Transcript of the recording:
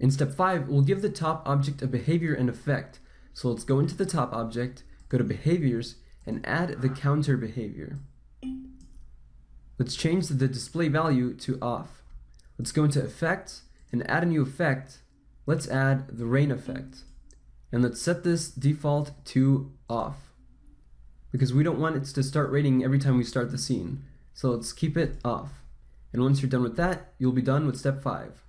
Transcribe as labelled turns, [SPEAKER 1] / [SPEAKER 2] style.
[SPEAKER 1] In step 5, we'll give the top object a behavior and effect. So let's go into the top object, go to behaviors, and add the counter behavior. Let's change the display value to off. Let's go into effects and add a new effect. Let's add the rain effect. And let's set this default to off because we don't want it to start raining every time we start the scene. So let's keep it off. And once you're done with that, you'll be done with step 5.